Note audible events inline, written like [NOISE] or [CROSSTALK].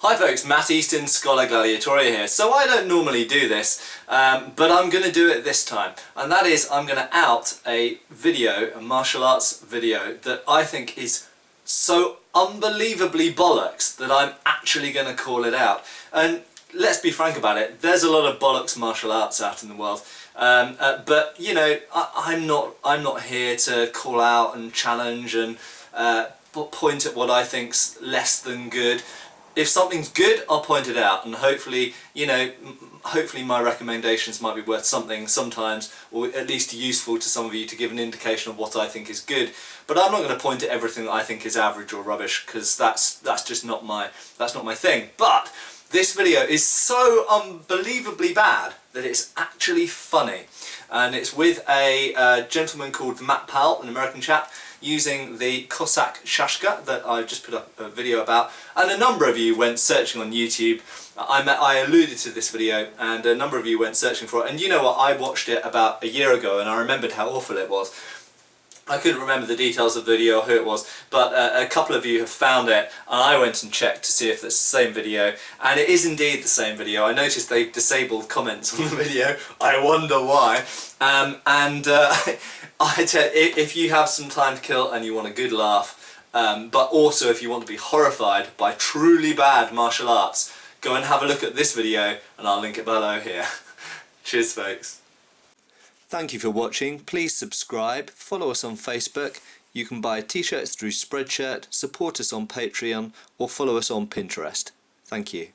Hi folks, Matt Easton, Schola Gladiatoria here. So I don't normally do this, um, but I'm going to do it this time. And that is, I'm going to out a video, a martial arts video, that I think is so unbelievably bollocks that I'm actually going to call it out. And let's be frank about it, there's a lot of bollocks martial arts out in the world. Um, uh, but, you know, I, am not, I'm not here to call out and challenge and uh, point at what I think's less than good if something's good, I'll point it out and hopefully, you know, hopefully my recommendations might be worth something sometimes or at least useful to some of you to give an indication of what I think is good. But I'm not going to point at everything that I think is average or rubbish because that's that's just not my that's not my thing. But this video is so unbelievably bad that it's actually funny and it's with a uh, gentleman called Matt Powell, an American chap using the Cossack Shashka that I just put up a video about. And a number of you went searching on YouTube. I, met, I alluded to this video and a number of you went searching for it. And you know what? I watched it about a year ago and I remembered how awful it was I couldn't remember the details of the video or who it was, but uh, a couple of you have found it, and I went and checked to see if it's the same video, and it is indeed the same video. I noticed they've disabled comments [LAUGHS] on the video, I wonder why. Um, and uh, [LAUGHS] I tell, if you have some time to kill and you want a good laugh, um, but also if you want to be horrified by truly bad martial arts, go and have a look at this video, and I'll link it below here. [LAUGHS] Cheers folks. Thank you for watching. Please subscribe, follow us on Facebook. You can buy t-shirts through Spreadshirt, support us on Patreon or follow us on Pinterest. Thank you.